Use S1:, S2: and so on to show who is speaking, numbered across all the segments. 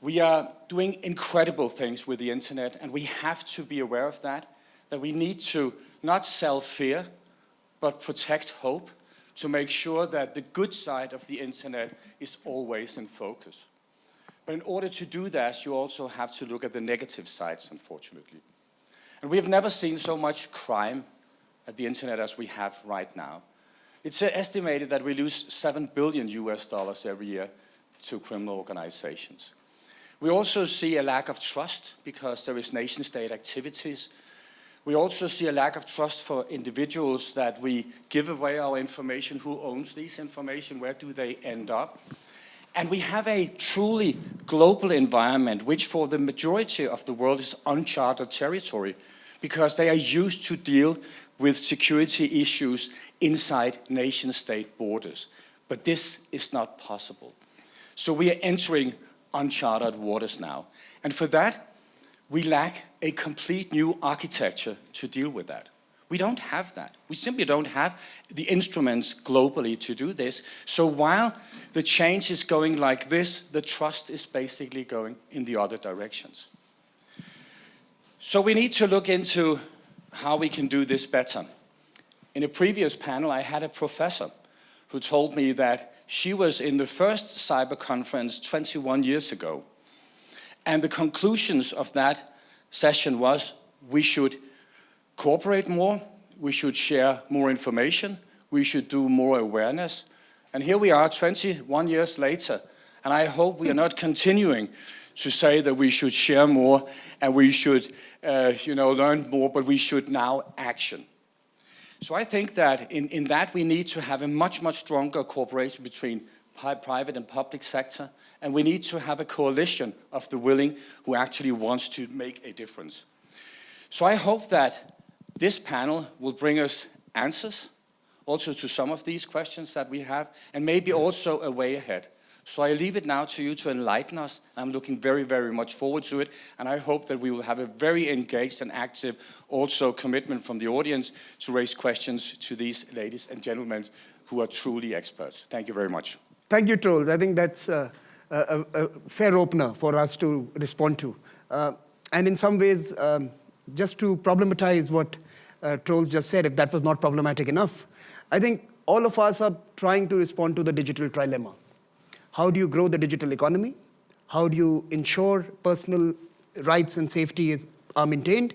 S1: We are doing incredible things with the internet, and we have to be aware of that, that we need to not sell fear, but protect hope to make sure that the good side of the internet is always in focus. But in order to do that, you also have to look at the negative sides, unfortunately. And we have never seen so much crime at the internet as we have right now. It's estimated that we lose 7 billion US dollars every year to criminal organizations. We also see a lack of trust because there is nation state activities. We also see a lack of trust for individuals that we give away our information, who owns this information, where do they end up? And we have a truly global environment, which for the majority of the world is uncharted territory, because they are used to deal with security issues inside nation-state borders. But this is not possible. So we are entering uncharted waters now. And for that, we lack a complete new architecture to deal with that. We don't have that. We simply don't have the instruments globally to do this. So while the change is going like this, the trust is basically going in the other directions. So we need to look into how we can do this better. In a previous panel, I had a professor who told me that she was in the first cyber conference 21 years ago. And the conclusions of that session was we should cooperate more, we should share more information, we should do more awareness. And here we are 21 years later, and I hope we are not continuing to say that we should share more and we should uh, you know, learn more, but we should now action. So I think that in, in that we need to have a much, much stronger cooperation between private and public sector, and we need to have a coalition of the willing who actually wants to make a difference. So I hope that this panel will bring us answers also to some of these questions that we have, and maybe also a way ahead. So I leave it now to you to enlighten us. I'm looking very, very much forward to it, and I hope that we will have a very engaged and active also commitment from the audience to raise questions to these ladies and gentlemen who are truly experts. Thank you very much.
S2: Thank you, Troels. I think that's a, a, a fair opener for us to respond to. Uh, and in some ways, um, just to problematize what uh, Troels just said, if that was not problematic enough. I think all of us are trying to respond to the digital trilemma. How do you grow the digital economy? How do you ensure personal rights and safety is, are maintained?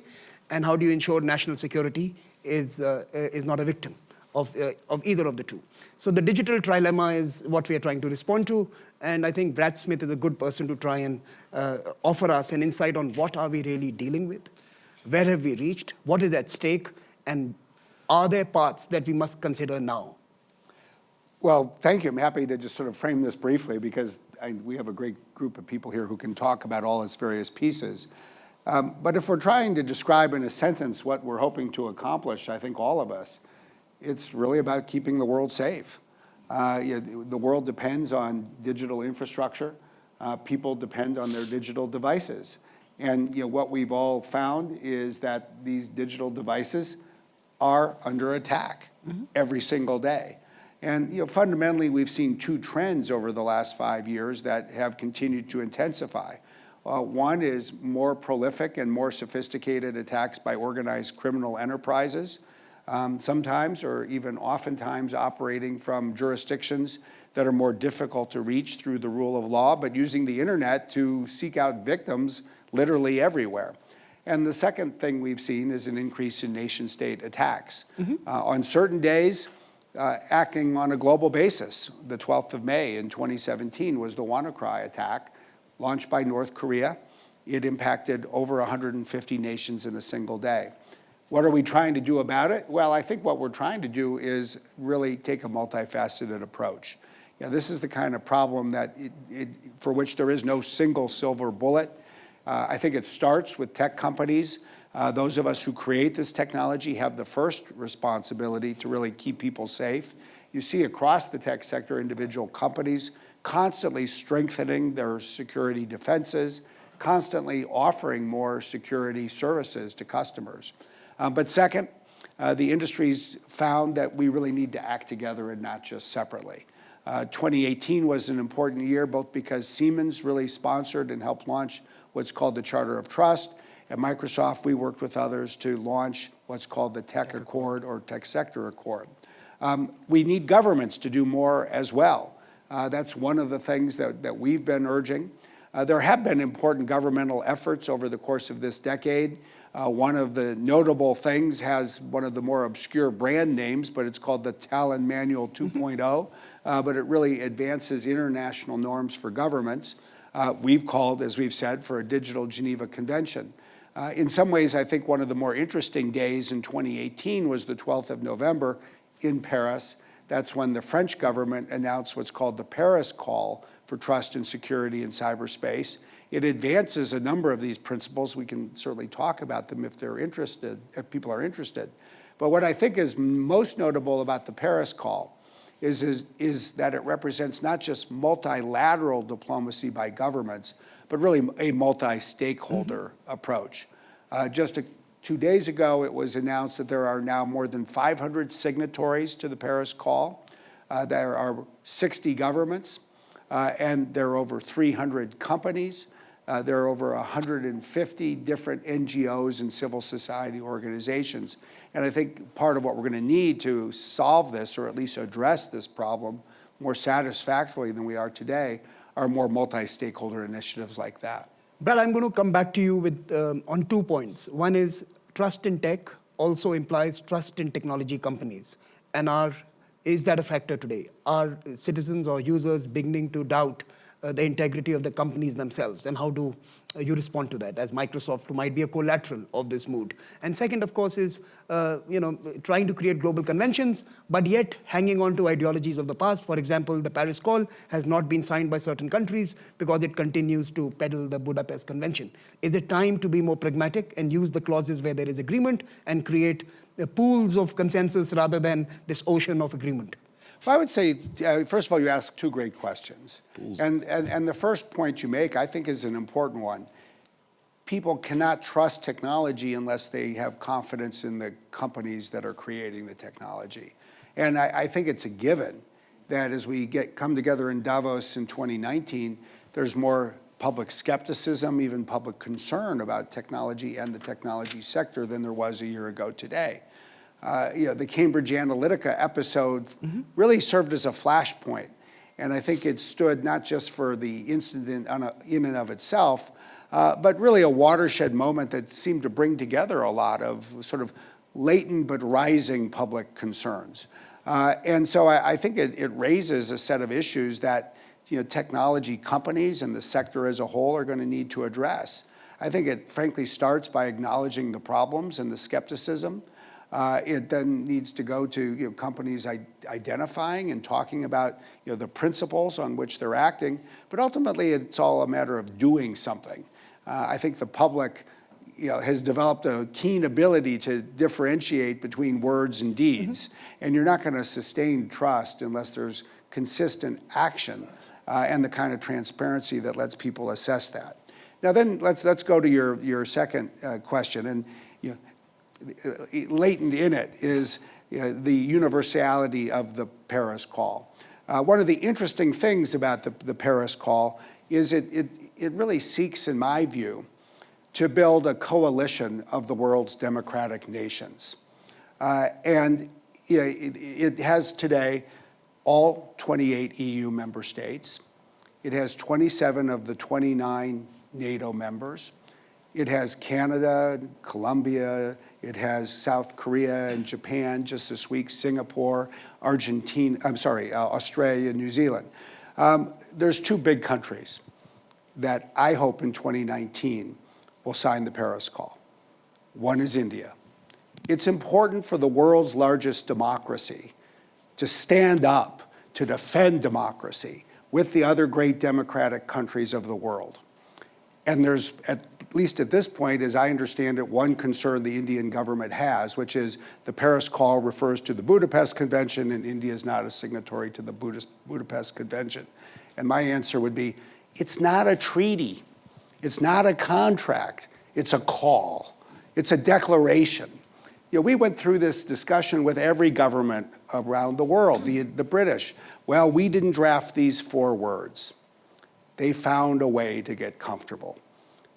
S2: And how do you ensure national security is, uh, is not a victim of, uh, of either of the two? So the digital trilemma is what we are trying to respond to. And I think Brad Smith is a good person to try and uh, offer us an insight on what are we really dealing with where have we reached? What is at stake? And are there parts that we must consider now?
S3: Well, thank you. I'm happy to just sort of frame this briefly because I, we have a great group of people here who can talk about all its various pieces. Um, but if we're trying to describe in a sentence what we're hoping to accomplish, I think all of us, it's really about keeping the world safe. Uh, you know, the world depends on digital infrastructure. Uh, people depend on their digital devices. And you know, what we've all found is that these digital devices are under attack mm -hmm. every single day. And you know, fundamentally, we've seen two trends over the last five years that have continued to intensify. Uh, one is more prolific and more sophisticated attacks by organized criminal enterprises, um, sometimes or even oftentimes operating from jurisdictions that are more difficult to reach through the rule of law, but using the internet to seek out victims literally everywhere. And the second thing we've seen is an increase in nation state attacks. Mm -hmm. uh, on certain days, uh, acting on a global basis. The 12th of May in 2017 was the WannaCry attack launched by North Korea. It impacted over 150 nations in a single day. What are we trying to do about it? Well, I think what we're trying to do is really take a multifaceted approach. You know, this is the kind of problem that it, it, for which there is no single silver bullet. Uh, I think it starts with tech companies. Uh, those of us who create this technology have the first responsibility to really keep people safe. You see across the tech sector individual companies constantly strengthening their security defenses, constantly offering more security services to customers. Um, but second, uh, the industry's found that we really need to act together and not just separately. Uh, 2018 was an important year, both because Siemens really sponsored and helped launch what's called the Charter of Trust. At Microsoft, we worked with others to launch what's called the Tech Accord or Tech Sector Accord. Um, we need governments to do more as well. Uh, that's one of the things that, that we've been urging. Uh, there have been important governmental efforts over the course of this decade. Uh, one of the notable things has one of the more obscure brand names, but it's called the Tallinn Manual 2.0, uh, but it really advances international norms for governments. Uh, we've called, as we've said, for a digital Geneva Convention. Uh, in some ways, I think one of the more interesting days in 2018 was the 12th of November in Paris. That's when the French government announced what's called the Paris Call for Trust and Security in Cyberspace. It advances a number of these principles. We can certainly talk about them if they're interested, if people are interested. But what I think is most notable about the Paris Call is, is, is that it represents not just multilateral diplomacy by governments, but really a multi-stakeholder mm -hmm. approach. Uh, just a Two days ago, it was announced that there are now more than 500 signatories to the Paris Call. Uh, there are 60 governments, uh, and there are over 300 companies. Uh, there are over 150 different NGOs and civil society organizations. And I think part of what we're going to need to solve this, or at least address this problem more satisfactorily than we are today, are more multi-stakeholder initiatives like that.
S2: Brad, I'm going to come back to you with um, on two points. One is trust in tech also implies trust in technology companies. And are, is that a factor today? Are citizens or users beginning to doubt uh, the integrity of the companies themselves? And how do uh, you respond to that as Microsoft, might be a collateral of this mood? And second, of course, is uh, you know trying to create global conventions, but yet hanging on to ideologies of the past. For example, the Paris Call has not been signed by certain countries because it continues to peddle the Budapest Convention. Is it time to be more pragmatic and use the clauses where there is agreement and create uh, pools of consensus rather than this ocean of agreement?
S3: Well, I would say, uh, first of all, you ask two great questions. And, and, and the first point you make, I think, is an important one. People cannot trust technology unless they have confidence in the companies that are creating the technology. And I, I think it's a given that as we get come together in Davos in 2019, there's more public skepticism, even public concern about technology and the technology sector than there was a year ago today uh, you know, the Cambridge Analytica episode mm -hmm. really served as a flashpoint. And I think it stood not just for the incident a, in and of itself, uh, but really a watershed moment that seemed to bring together a lot of sort of latent but rising public concerns. Uh, and so I, I think it, it, raises a set of issues that you know, technology companies and the sector as a whole are going to need to address. I think it frankly starts by acknowledging the problems and the skepticism. Uh, it then needs to go to you know, companies identifying and talking about you know, the principles on which they're acting, but ultimately it's all a matter of doing something. Uh, I think the public you know, has developed a keen ability to differentiate between words and deeds, mm -hmm. and you're not going to sustain trust unless there's consistent action uh, and the kind of transparency that lets people assess that. Now then, let's, let's go to your, your second uh, question, and you know, latent in it is uh, the universality of the Paris Call. Uh, one of the interesting things about the, the Paris Call is it, it, it really seeks, in my view, to build a coalition of the world's democratic nations. Uh, and you know, it, it has today all 28 EU member states. It has 27 of the 29 NATO members. It has Canada, Colombia, it has South Korea and Japan just this week, Singapore, Argentina, I'm sorry, uh, Australia, New Zealand. Um, there's two big countries that I hope in 2019 will sign the Paris Call. One is India. It's important for the world's largest democracy to stand up to defend democracy with the other great democratic countries of the world. And there's, at least at this point, as I understand it, one concern the Indian government has, which is the Paris Call refers to the Budapest Convention, and India is not a signatory to the Budapest Convention. And my answer would be, it's not a treaty. It's not a contract. It's a call. It's a declaration. you know, we went through this discussion with every government around the world, the, the British. Well, we didn't draft these four words. They found a way to get comfortable.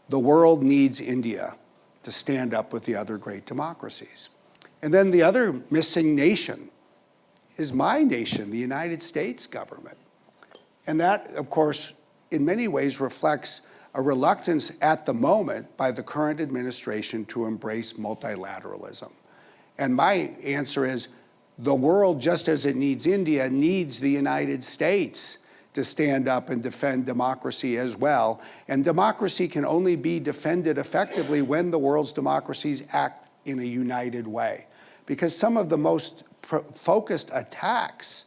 S3: The world needs India to stand up with the other great democracies. And then the other missing nation is my nation, the United States government. And that, of course, in many ways reflects a reluctance at the moment by the current administration to embrace multilateralism. And my answer is the world, just as it needs India, needs the United States to stand up and defend democracy as well. And democracy can only be defended effectively when the world's democracies act in a united way. Because some of the most focused attacks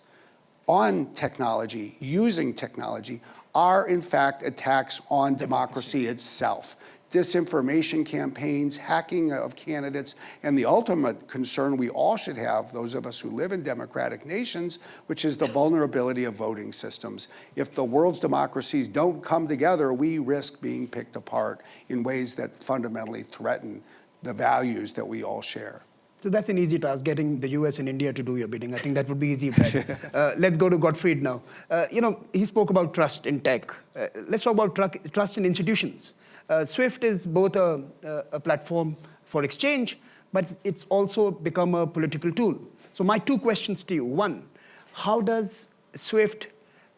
S3: on technology, using technology, are in fact attacks on democracy itself. Disinformation campaigns, hacking of candidates, and the ultimate concern we all should have, those of us who live in democratic nations, which is the vulnerability of voting systems. If the world's democracies don't come together, we risk being picked apart in ways that fundamentally threaten the values that we all share.
S2: So that's an easy task, getting the US and India to do your bidding. I think that would be easy. uh, let's go to Gottfried now. Uh, you know, he spoke about trust in tech. Uh, let's talk about tr trust in institutions. Uh, SWIFT is both a, a, platform for exchange, but it's also become a political tool. So my two questions to you. One, how does SWIFT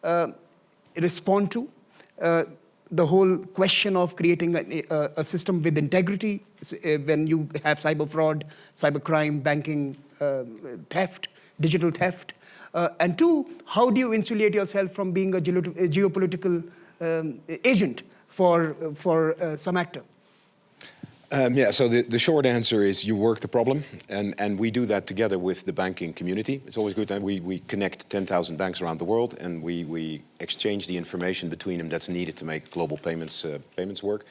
S2: uh, respond to uh, the whole question of creating a, a, system with integrity uh, when you have cyber fraud, cyber crime, banking uh, theft, digital theft. And two, how do you insulate yourself from being a, geopolitical um, agent for, for uh, some actor?
S4: Um, yeah, so the, the short answer is you work the problem, and, and we do that together with the banking community. It's always good that we, we connect 10,000 banks around the world, and we, we exchange the information between them that's needed to make global payments, uh, payments work.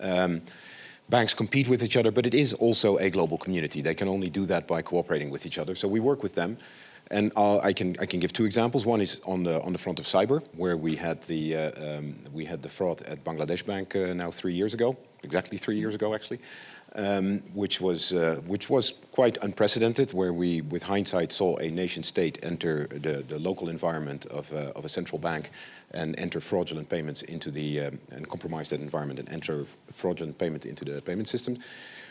S4: Um, banks compete with each other, but it is also a global community. They can only do that by cooperating with each other. So we work with them. And I can I can give two examples. One is on the on the front of cyber, where we had the uh, um, we had the fraud at Bangladesh Bank uh, now three years ago, exactly three years ago actually, um, which was uh, which was quite unprecedented. Where we, with hindsight, saw a nation state enter the the local environment of uh, of a central bank and enter fraudulent payments into the um, and compromise that environment and enter fraudulent payment into the payment system.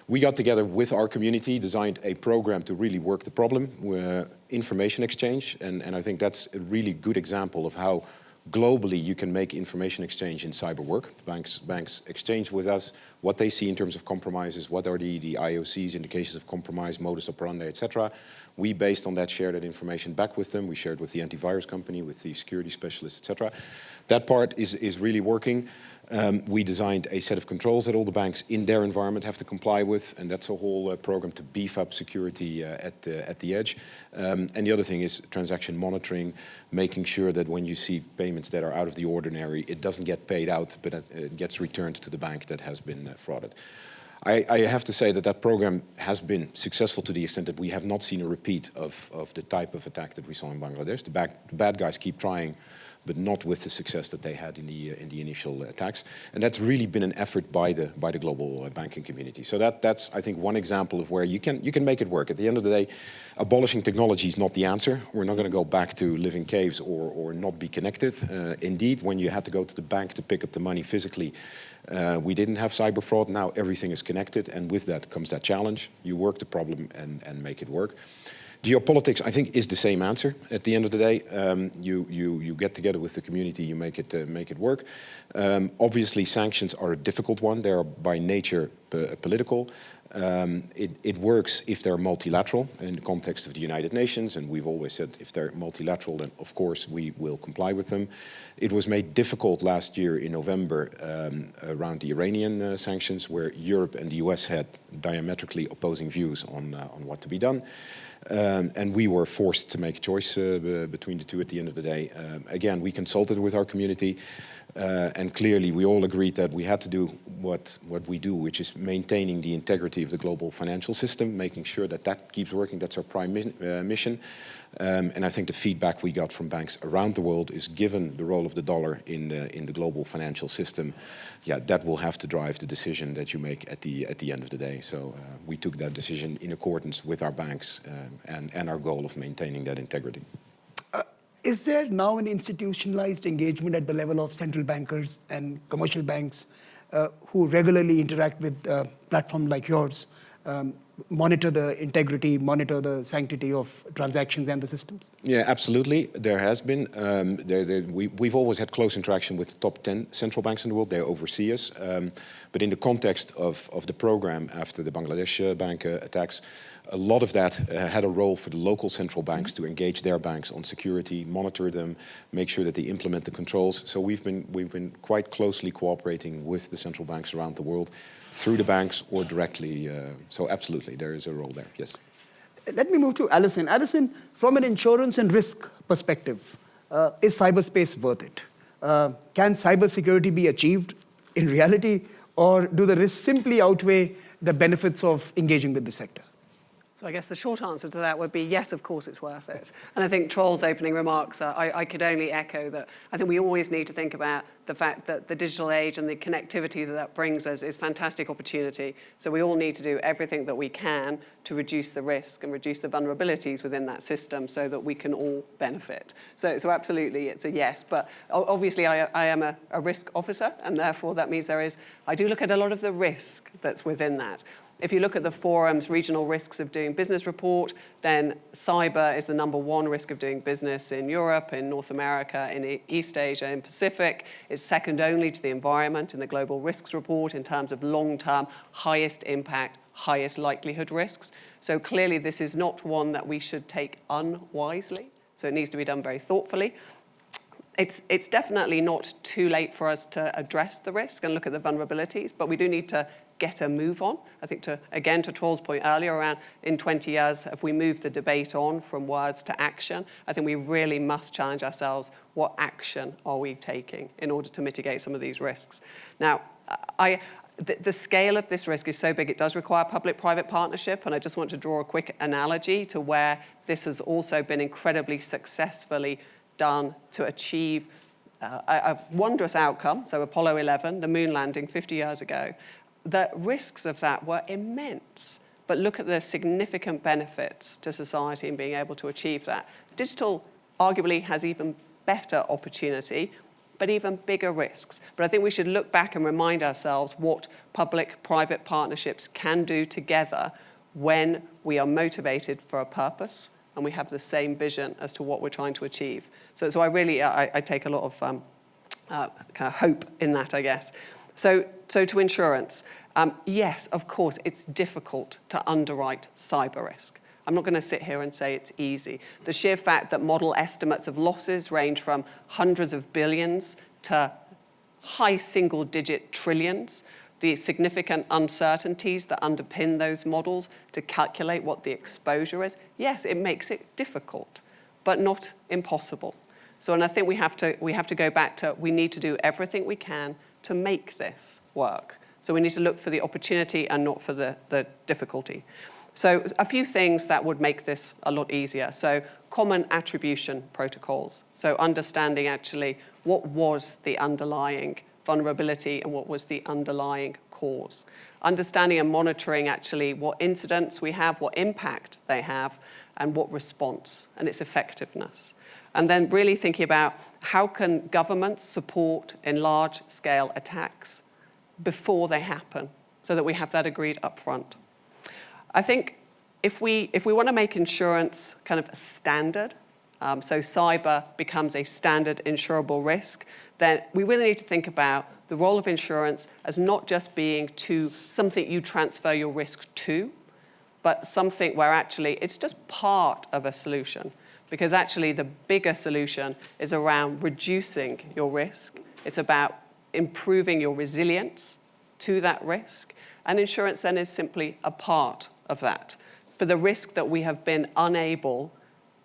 S4: We got together with our community, designed a program to really work the problem, uh, information exchange, and, and I think that's a really good example of how globally you can make information exchange in cyber work. Banks, banks exchange with us what they see in terms of compromises, what are the, the IOCs, indications of compromise, modus operandi, etc. We, based on that, share that information back with them. We share it with the antivirus company, with the security specialists, etc. That part is, is really working. Um, we designed a set of controls that all the banks in their environment have to comply with, and that's a whole uh, program to beef up security uh, at, uh, at the edge. Um, and the other thing is transaction monitoring, making sure that when you see payments that are out of the ordinary, it doesn't get paid out, but it gets returned to the bank that has been uh, frauded. I, I, have to say that that program has been successful to the extent that we have not seen a repeat of, of the type of attack that we saw in Bangladesh. The, back, the bad guys keep trying but not with the success that they had in the uh, in the initial attacks. And that's really been an effort by the by the global uh, banking community. So that that's I think one example of where you can you can make it work. At the end of the day, abolishing technology is not the answer. We're not going to go back to living caves or or not be connected. Uh, indeed, when you had to go to the bank to pick up the money physically. Uh, we didn't have cyber fraud, now everything is connected, and with that comes that challenge. You work the problem and, and make it work. Geopolitics, I think, is the same answer. At the end of the day, um, you, you, you get together with the community, you make it, uh, make it work. Um, obviously, sanctions are a difficult one. They are by nature political. Um, it, it, works if they're multilateral in the context of the United Nations, and we've always said if they're multilateral, then of course we will comply with them. It was made difficult last year in November um, around the Iranian uh, sanctions, where Europe and the US had diametrically opposing views on, uh, on what to be done. Um, and we were forced to make a choice uh, between the two at the end of the day. Um, again, we consulted with our community. Uh, and clearly, we all agreed that we had to do what, what we do, which is maintaining the integrity of the global financial system, making sure that that keeps working. That's our prime mi uh, mission. Um, and I think the feedback we got from banks around the world is given the role of the dollar in the, in the global financial system, yeah, that will have to drive the decision that you make at the, at the end of the day. So uh, we took that decision in accordance with our banks um, and, and our goal of maintaining that integrity.
S2: Is there now an institutionalized engagement at the level of central bankers and commercial banks uh, who regularly interact with uh, platforms like yours, um, monitor the integrity, monitor the sanctity of transactions and the systems?
S4: Yeah, absolutely. There has been. Um, there, there, we, we've always had close interaction with the top 10 central banks in the world. They oversee us. Um, but in the context of, of the program after the Bangladesh uh, bank uh, attacks, a lot of that uh, had a role for the local central banks to engage their banks on security, monitor them, make sure that they implement the controls. So we've been, we've been quite closely cooperating with the central banks around the world through the banks or directly. Uh, so absolutely, there is a role there, yes.
S2: Let me move to Alison. Alison, from an insurance and risk perspective, uh, is cyberspace worth it? Uh, can cybersecurity be achieved in reality, or do the risks simply outweigh the benefits of engaging with the sector?
S5: So I guess the short answer to that would be yes, of course it's worth it. And I think Troels' opening remarks, uh, I, I, could only echo that I think we always need to think about the fact that the digital age and the connectivity that that brings us is fantastic opportunity. So we all need to do everything that we can to reduce the risk and reduce the vulnerabilities within that system so that we can all benefit. So, so absolutely it's a yes, but obviously I, I am a, a risk officer and therefore that means there is, I do look at a lot of the risk that's within that. If you look at the forum's regional risks of doing business report, then cyber is the number one risk of doing business in Europe, in North America, in East Asia, in Pacific. It's second only to the environment in the global risks report in terms of long-term, highest impact, highest likelihood risks. So clearly this is not one that we should take unwisely. So it needs to be done very thoughtfully. It's, it's definitely not too late for us to address the risk and look at the vulnerabilities, but we do need to get a move on. I think to, again, to Troels' point earlier around in 20 years, if we move the debate on from words to action, I think we really must challenge ourselves, what action are we taking in order to mitigate some of these risks? Now, I, the, the, scale of this risk is so big, it does require public-private partnership, and I just want to draw a quick analogy to where this has also been incredibly successfully done to achieve uh, a, a wondrous outcome, so Apollo 11, the moon landing 50 years ago, the risks of that were immense. But look at the significant benefits to society in being able to achieve that. Digital arguably has even better opportunity, but even bigger risks. But I think we should look back and remind ourselves what public-private partnerships can do together when we are motivated for a purpose and we have the same vision as to what we're trying to achieve. So, so I really, I, I take a lot of um, uh, kind of hope in that, I guess. So, so to insurance, um, yes, of course, it's difficult to underwrite cyber risk. I'm not going to sit here and say it's easy. The sheer fact that model estimates of losses range from hundreds of billions to high single digit trillions, the significant uncertainties that underpin those models to calculate what the exposure is, yes, it makes it difficult, but not impossible. So, and I think we have to, we have to go back to, we need to do everything we can to make this work. So we need to look for the opportunity and not for the, the difficulty. So a few things that would make this a lot easier. So common attribution protocols. So understanding actually what was the underlying vulnerability and what was the underlying cause. Understanding and monitoring actually what incidents we have, what impact they have, and what response and its effectiveness and then really thinking about how can governments support in large-scale attacks before they happen so that we have that agreed up front. I think if we, if we want to make insurance kind of a standard, um, so cyber becomes a standard insurable risk, then we really need to think about the role of insurance as not just being to something you transfer your risk to, but something where actually it's just part of a solution because actually the bigger solution is around reducing your risk. It's about improving your resilience to that risk. And insurance then is simply a part of that for the risk that we have been unable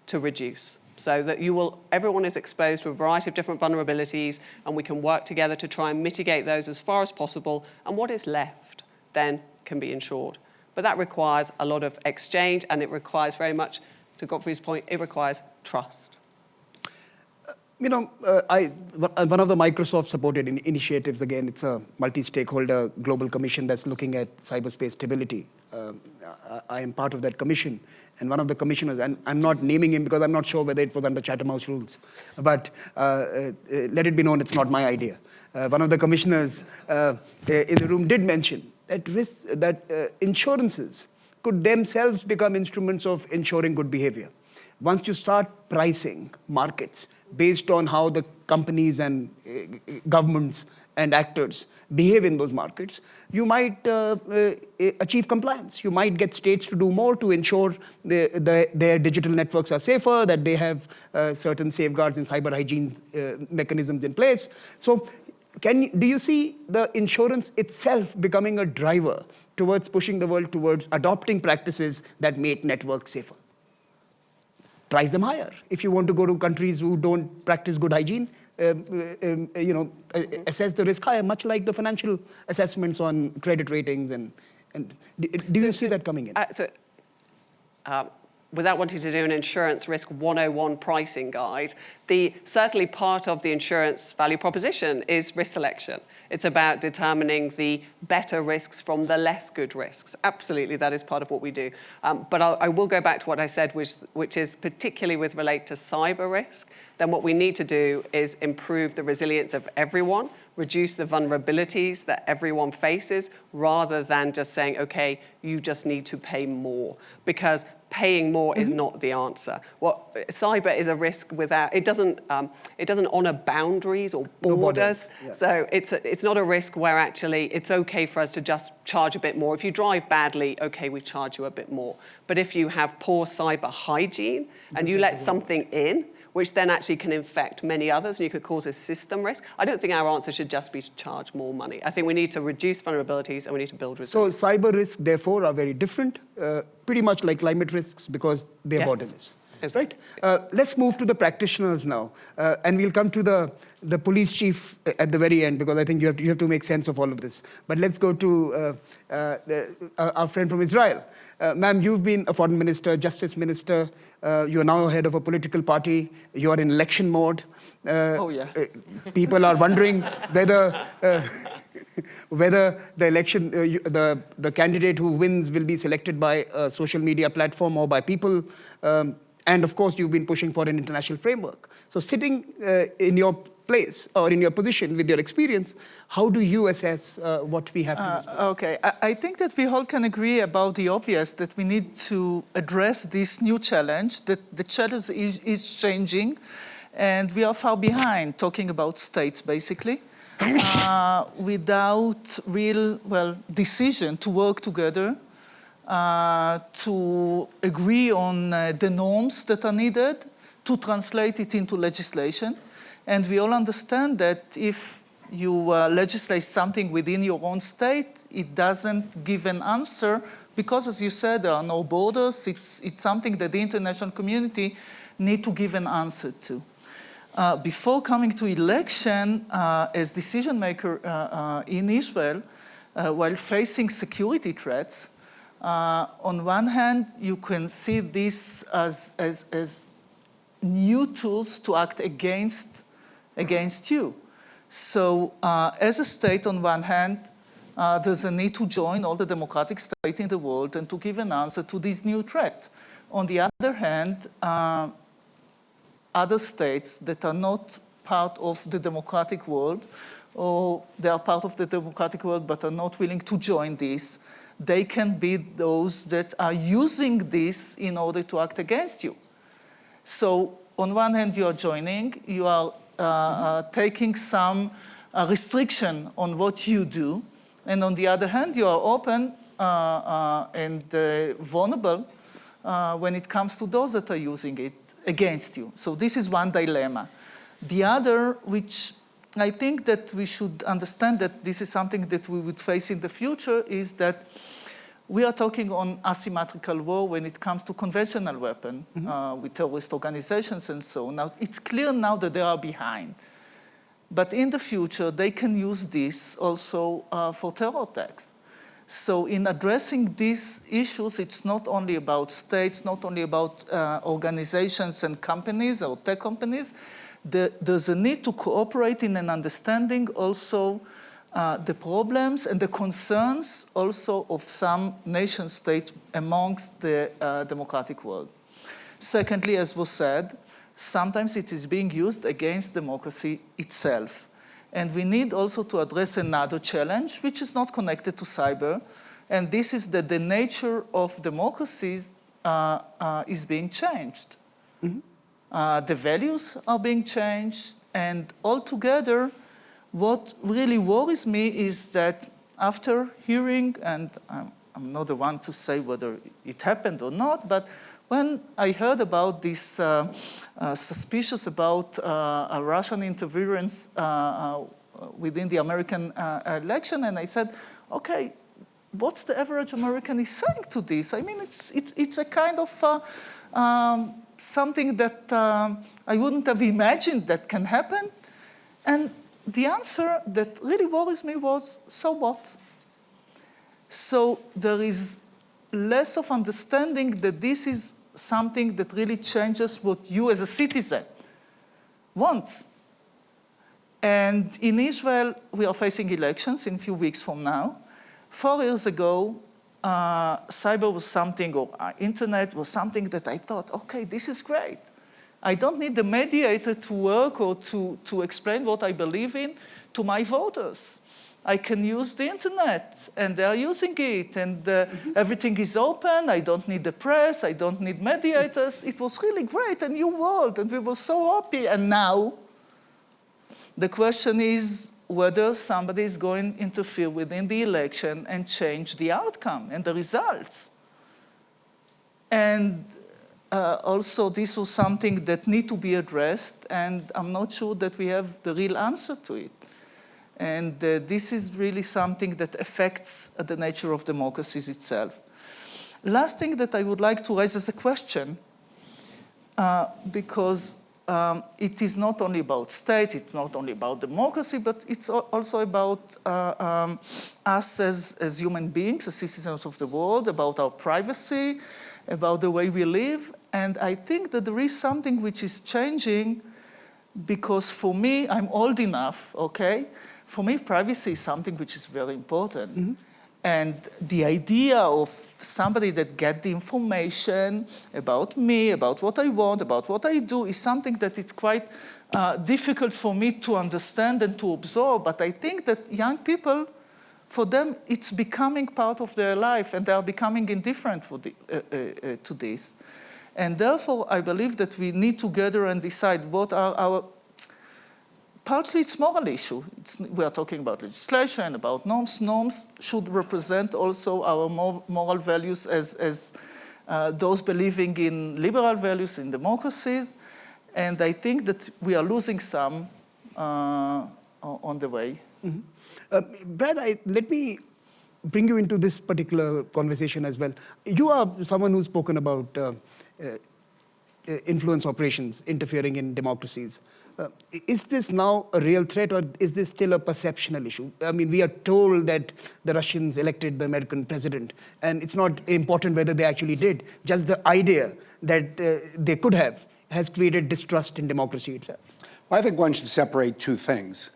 S5: to reduce. so that you will, everyone is exposed to a variety of different vulnerabilities and we can work together to try and mitigate those as far as possible and what is left then can be insured. But that requires a lot of exchange and it requires very much, to Gottfried's point, it requires trust.
S2: You know, uh, I, one of the Microsoft-supported in initiatives, again, it's a multi-stakeholder global commission that's looking at cyberspace stability. Um, I, I am part of that commission, and one of the commissioners, and I'm not naming him because I'm not sure whether it was under Chatham House rules, but uh, uh, let it be known it's not my idea. Uh, one of the commissioners uh, in the room did mention that, risks, that uh, insurances could themselves become instruments of ensuring good behavior. Once you start pricing markets based on how the companies and uh, governments and actors behave in those markets, you might uh, uh, achieve compliance. You might get states to do more to ensure the, the, their digital networks are safer, that they have uh, certain safeguards and cyber hygiene mechanisms in place. So can, do you see the insurance itself becoming a driver towards pushing the world towards adopting practices that make networks safer? price them higher. If you want to go to countries who don't practice good hygiene, um, um, you know, assess the risk higher, much like the financial assessments on credit ratings. And, and do you see that coming in?
S5: Uh, so, uh, without wanting to do an insurance risk 101 pricing guide, the certainly part of the insurance value proposition is risk selection. It's about determining the better risks from the less good risks. Absolutely, that is part of what we do. Um, but I'll, I will go back to what I said, which, which is particularly with relate to cyber risk, then what we need to do is improve the resilience of everyone, reduce the vulnerabilities that everyone faces, rather than just saying, okay, you just need to pay more. Because paying more mm -hmm. is mm-hmm. not the answer. What cyber is a risk without it doesn't um, it doesn't honor boundaries or borders. No yeah. So it's a, it's not a risk where actually it's okay for us to just charge a bit more. If you drive badly, okay, we charge you a bit more. But if you have poor cyber hygiene and you let something in which then actually can infect many others and you could cause a system risk. I don't think our answer should just be to charge more money. I think we need to reduce vulnerabilities and we need to build resilience.
S2: So cyber risks, therefore, are very different, uh, pretty much like climate risks because they're
S5: yes.
S2: Borderless. Right? Uh, let's move to the practitioners now, uh, and we'll come to the, the police chief at the very end because I think you have to, you have to make sense of all of this. But let's go to uh, uh the, uh, our friend from Israel. Uh, ma'am, you've been a foreign minister, justice minister. you are now head of a political party. You are in election mode.
S6: oh, yeah.
S2: people are wondering whether whether the election, uh, the, the candidate who wins will be selected by a social media platform or by people. Um, and of course, you've been pushing for an international framework. So sitting uh, in your place or in your position with your experience, how do you assess uh, what we have to do?
S6: Uh, okay, I, I, think that we all can agree about the obvious, that we need to address this new challenge, that the challenge is, is changing, and we are far behind, talking about states, basically. Uh, without real, well, decision to work together uh, to agree on uh, the norms that are needed, to translate it into legislation. And we all understand that if you uh, legislate something within your own state, it doesn't give an answer because, as you said, there are no borders. It's, it's something that the international community need to give an answer to. Uh, before coming to election, uh, as decision maker in Israel, while facing security threats, uh, on one hand, you can see this as, as, as new tools to act against, against you. So uh, as a state, on one hand, uh, there's a need to join all the democratic states in the world and to give an answer to these new threats. On the other hand, uh, other states that are not part of the democratic world, or they are part of the democratic world but are not willing to join this, they can be those that are using this in order to act against you. So on one hand, you are joining, you are uh, uh, taking some uh, restriction on what you do, and on the other hand, you are open uh, uh, and uh, vulnerable when it comes to those that are using it against you. So this is one dilemma. The other, which I think that we should understand that this is something that we would face in the future is that we are talking on asymmetrical war when it comes to conventional weapon uh, with terrorist organizations and so on. Now, it's clear now that they are behind. But in the future, they can use this also uh, for terror attacks. So in addressing these issues, it's not only about states, not only about uh, organizations and companies or tech companies. The, there's a need to cooperate in an understanding also uh, the problems and the concerns also of some nation state amongst the uh, democratic world. Secondly, as was said, sometimes it is being used against democracy itself. And we need also to address another challenge, which is not connected to cyber, and this is that the nature of democracies uh, uh, is being changed. Uh, the values are being changed, and altogether, what really worries me is that after hearing, and I'm, I'm not the one to say whether it happened or not, but when I heard about this uh, uh, suspicious about uh, a Russian interference uh, within the American election, and I said, okay, what's the average American is saying to this? I mean, it's, it's, it's a kind of um, something that um, I wouldn't have imagined that can happen. And the answer that really worries me was, so what? So there is less of understanding that this is something that really changes what you as a citizen want. And in Israel, we are facing elections in a few weeks from now. Four years ago, uh, cyber was something, or uh, internet was something that I thought, okay, this is great. I don't need the mediator to work or to, to explain what I believe in to my voters. I can use the internet, and they are using it, and uh, everything is open. I don't need the press. I don't need mediators. It was really great, a new world, and we were so happy. And now, the question is whether somebody is going to interfere within the election and change the outcome and the results. And uh, also, this was something that need to be addressed, and I'm not sure that we have the real answer to it. And uh, this is really something that affects the nature of democracies itself. Last thing that I would like to raise as a question, uh, because um, it is not only about states, it's not only about democracy, but it's also about uh, um, us as, as human beings, as citizens of the world, about our privacy, about the way we live. And I think that there is something which is changing because for me, I'm old enough, okay? For me, privacy is something which is very important. Mm -hmm. And the idea of somebody that get the information about me, about what I want, about what I do, is something that it's quite uh, difficult for me to understand and to absorb. But I think that young people, for them, it's becoming part of their life, and they are becoming indifferent the, uh, uh, uh to this. And therefore, I believe that we need to gather and decide what are our partly it's moral issue. It's, we are talking about legislation, and about norms. Norms should represent also our moral values as, as uh, those believing in liberal values, in democracies. And I think that we are losing some uh, on the way.
S2: Mm -hmm. uh, Brad, I, let me bring you into this particular conversation as well. You are someone who's spoken about uh, uh, influence operations interfering in democracies. Uh, is this now a real threat or is this still a perceptional issue? I mean, we are told that the Russians elected the American president and it's not important whether they actually did. Just the idea that uh, they could have has created distrust in democracy itself.
S3: Well, I think one should separate two things.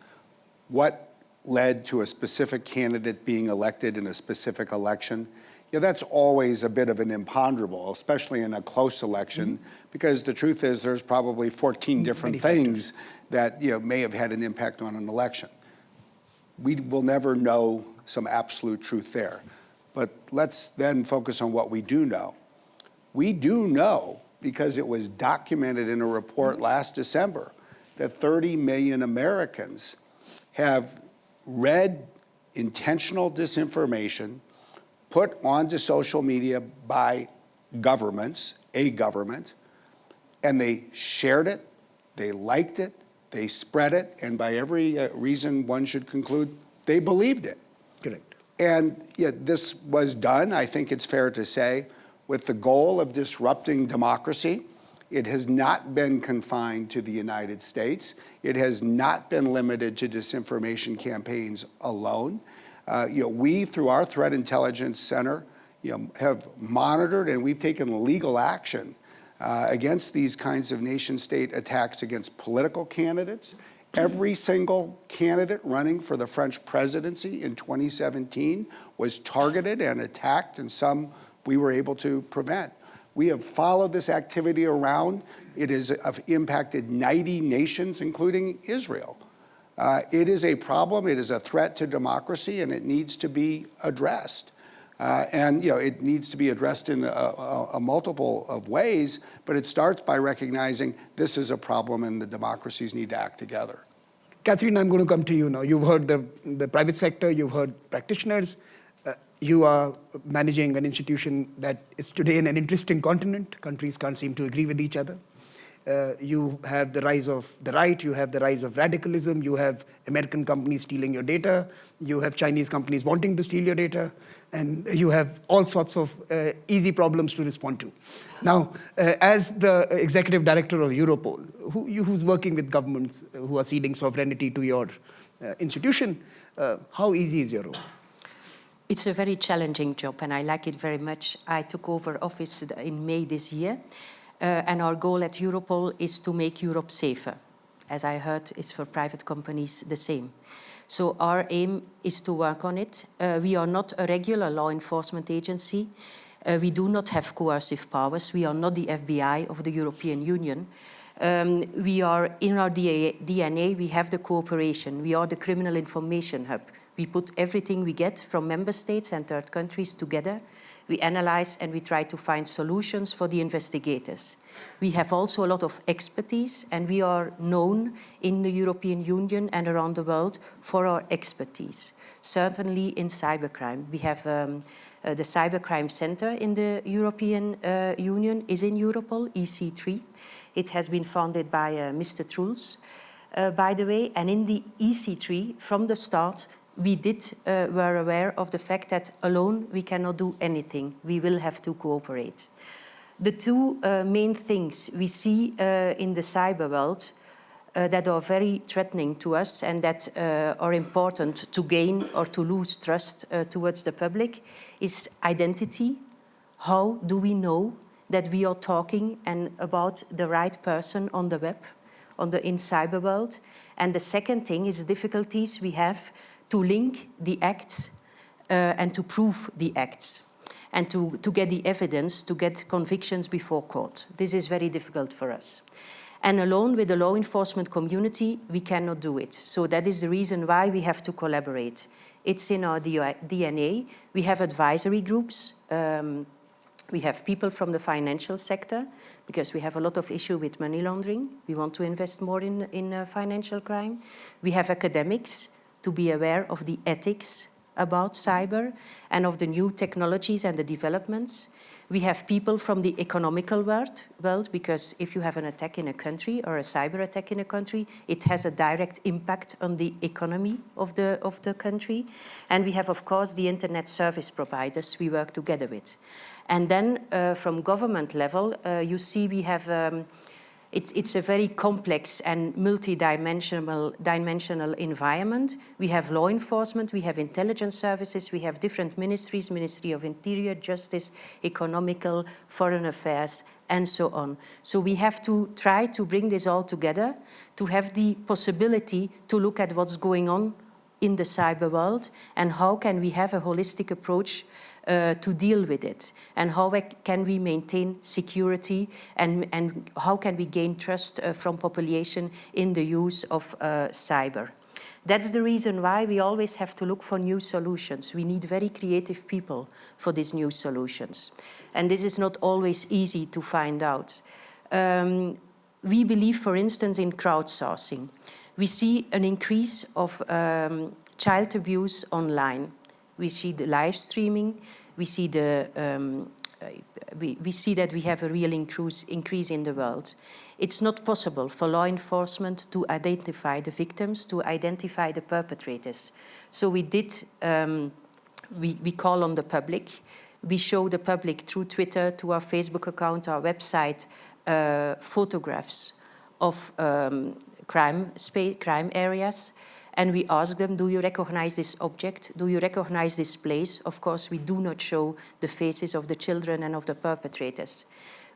S3: What led to a specific candidate being elected in a specific election yeah, that's always a bit of an imponderable, especially in a close election, mm -hmm. because the truth is there's probably 14 different Many things factors. that you know, may have had an impact on an election. We will never know some absolute truth there. But let's then focus on what we do know. We do know, because it was documented in a report mm -hmm. last December, that 30 million Americans have read intentional disinformation put onto social media by governments, a government, and they shared it, they liked it, they spread it, and by every uh, reason one should conclude, they believed it.
S2: Correct.
S3: And yeah, this was done, I think it's fair to say, with the goal of disrupting democracy. It has not been confined to the United States. It has not been limited to disinformation campaigns alone. Uh, you know, we, through our Threat Intelligence Center, you know, have monitored and we've taken legal action uh, against these kinds of nation-state attacks against political candidates. Every single candidate running for the French presidency in 2017 was targeted and attacked, and some we were able to prevent. We have followed this activity around. It has uh, impacted 90 nations, including Israel. Uh, it is a problem, it is a threat to democracy, and it needs to be addressed. Uh, and you know, it needs to be addressed in a, a, a, multiple of ways, but it starts by recognizing this is a problem and the democracies need to act together.
S2: Catherine, I'm going to come to you now. You've heard the, the private sector, you've heard practitioners. Uh, you are managing an institution that is today in an interesting continent. Countries can't seem to agree with each other. Uh, you have the rise of the right, you have the rise of radicalism, you have American companies stealing your data, you have Chinese companies wanting to steal your data, and you have all sorts of uh, easy problems to respond to. Now, uh, as the executive director of Europol, who, you, who's working with governments who are ceding sovereignty to your uh, institution, uh, how easy is your role?
S7: It's a very challenging job and I like it very much. I took over office in May this year and our goal at Europol is to make Europe safer. As I heard, it's for private companies the same. So our aim is to work on it. Uh, we are not a regular law enforcement agency. Uh, we do not have coercive powers. We are not the FBI of the European Union. Um, we are, in our DNA, we have the cooperation. We are the criminal information hub. We put everything we get from member states and third countries together we analyze and we try to find solutions for the investigators. We have also a lot of expertise and we are known in the European Union and around the world for our expertise. Certainly in cybercrime. We have um, uh, the Cybercrime Center in the European uh, Union is in Europol, EC3. It has been founded by uh, Mr. Troels, uh, by the way, and in the EC3, from the start, we did uh, were aware of the fact that alone we cannot do anything. We will have to cooperate. The two uh, main things we see uh, in the cyber world uh, that are very threatening to us and that uh, are important to gain or to lose trust uh, towards the public is identity. How do we know that we are talking and about the right person on the web, on the in cyber world? And the second thing is difficulties we have to link the acts uh, and to prove the acts and to, to get the evidence to get convictions before court. This is very difficult for us. And alone with the law enforcement community, we cannot do it. So that is the reason why we have to collaborate. It's in our DNA. We have advisory groups. Um, we have people from the financial sector because we have a lot of issue with money laundering. We want to invest more in, in uh, financial crime. We have academics to be aware of the ethics about cyber and of the new technologies and the developments. We have people from the economical world, world because if you have an attack in a country or a cyber attack in a country, it has a direct impact on the economy of the, of the country. And we have, of course, the internet service providers we work together with. And then uh, from government level, uh, you see we have um, it's, it's a very complex and multi-dimensional dimensional environment. We have law enforcement, we have intelligence services, we have different ministries, Ministry of Interior, Justice, Economical, Foreign Affairs, and so on. So we have to try to bring this all together to have the possibility to look at what's going on in the cyber world and how can we have a holistic approach uh, to deal with it and how can we maintain security and, and how can we gain trust uh, from population in the use of uh, cyber. That's the reason why we always have to look for new solutions. We need very creative people for these new solutions. And this is not always easy to find out. Um, we believe, for instance, in crowdsourcing. We see an increase of um, child abuse online. We see the live streaming. We see the um, uh, we, we, see that we have a real increase, increase in the world. It's not possible for law enforcement to identify the victims, to identify the perpetrators. So we did um, we, we call on the public. We show the public through Twitter, to our Facebook account, our website, uh, photographs of um, crime, crime areas. And we ask them, do you recognize this object? Do you recognize this place? Of course, we do not show the faces of the children and of the perpetrators.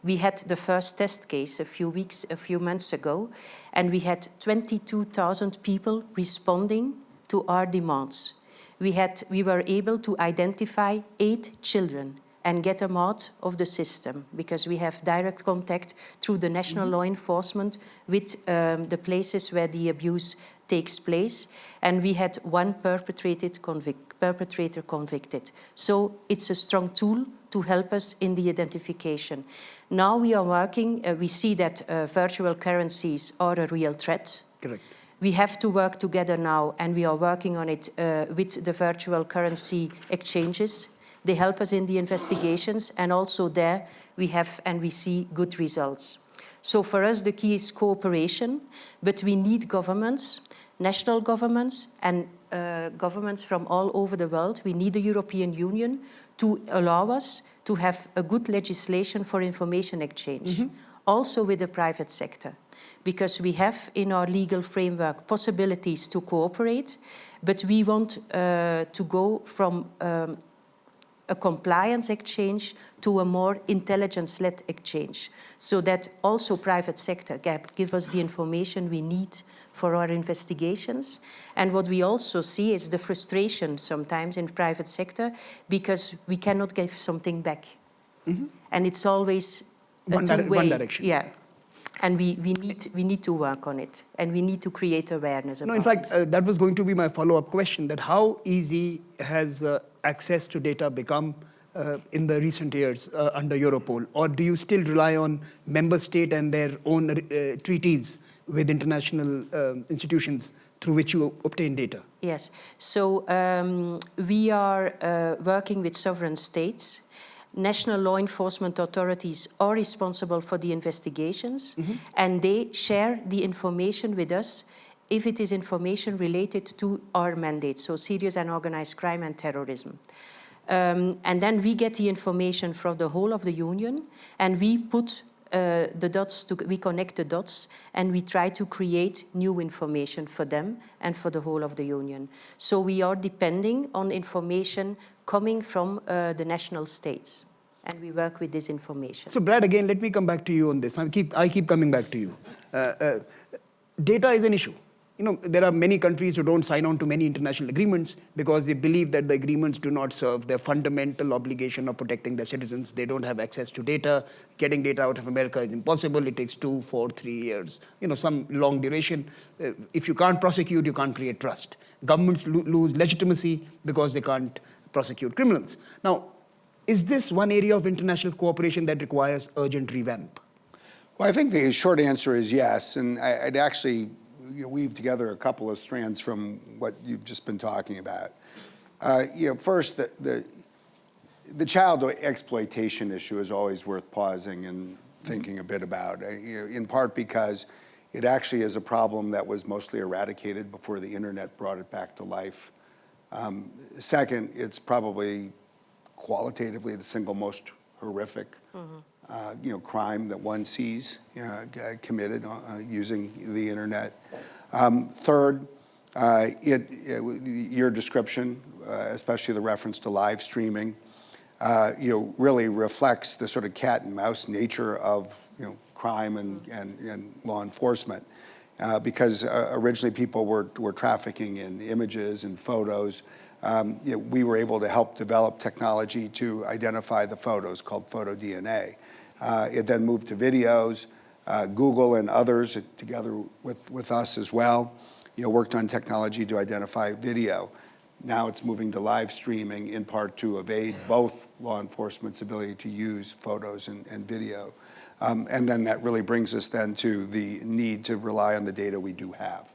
S7: We had the first test case a few weeks, a few months ago, and we had 22,000 people responding to our demands. We, had, we were able to identify eight children and get them out of the system because we have direct contact through the national mm -hmm. law enforcement with um, the places where the abuse takes place. And we had one perpetrated convict, perpetrator convicted. So it's a strong tool to help us in the identification. Now we are working, uh, we see that uh, virtual currencies are a real threat.
S2: Correct.
S7: We have to work together now and we are working on it uh, with the virtual currency exchanges they help us in the investigations and also there we have and we see good results. So for us the key is cooperation, but we need governments, national governments and uh, governments from all over the world. We need the European Union to allow us to have a good legislation for information exchange, mm -hmm. also with the private sector. Because we have in our legal framework possibilities to cooperate, but we want uh, to go from um, a compliance exchange to a more intelligence-led exchange so that also private sector can give us the information we need for our investigations. And what we also see is the frustration sometimes in private sector because we cannot give something back. Mm -hmm. And it's always
S2: one, dire one direction.
S7: Yeah. And we, we, need, we need to work on it and we need to create awareness
S2: No, in fact, uh, that was going to be my follow-up question that how easy has uh, access to data become uh, in the recent years uh, under Europol? Or do you still rely on member state and their own uh, treaties with international um, institutions through which you obtain data?
S7: Yes, so um, we are uh, working with sovereign states. National law enforcement authorities are responsible for the investigations mm -hmm. and they share the information with us if it is information related to our mandate, so serious and organized crime and terrorism. Um, and then we get the information from the whole of the union and we put uh, the dots, to, we connect the dots and we try to create new information for them and for the whole of the union. So we are depending on information coming from uh, the national states and we work with this information.
S2: So Brad, again, let me come back to you on this. I keep, I keep coming back to you. Uh, uh data is an issue you know, there are many countries who don't sign on to many international agreements because they believe that the agreements do not serve their fundamental obligation of protecting their citizens. They don't have access to data. Getting data out of America is impossible. It takes two, four, three years, you know, some long duration. Uh, if you can't prosecute, you can't create trust. Governments lo lose legitimacy because they can't prosecute criminals. Now, is this one area of international cooperation that requires urgent revamp?
S3: Well, I think the short answer is yes, and I, would actually you know, weave together a couple of strands from what you've just been talking about. Uh, you know, first, the, the, the, child exploitation issue is always worth pausing and thinking a bit about, uh, you know, in part because it actually is a problem that was mostly eradicated before the internet brought it back to life. Um, second, it's probably qualitatively the single most horrific mm -hmm uh, you know, crime that one sees uh, committed uh, using the internet. Um, third, uh, it, it, your description, uh, especially the reference to live streaming, uh, you know, really reflects the sort of cat and mouse nature of you know crime and and, and law enforcement. Because originally people were, were trafficking in images and photos um, you know, we were able to help develop technology to identify the photos called photo DNA. Uh, it then moved to videos. Uh, Google and others, together with, with us as well, you know, worked on technology to identify video. Now it's moving to live streaming in part to evade both law enforcement's ability to use photos and, and video. Um, and then that really brings us then to the need to rely on the data we do have.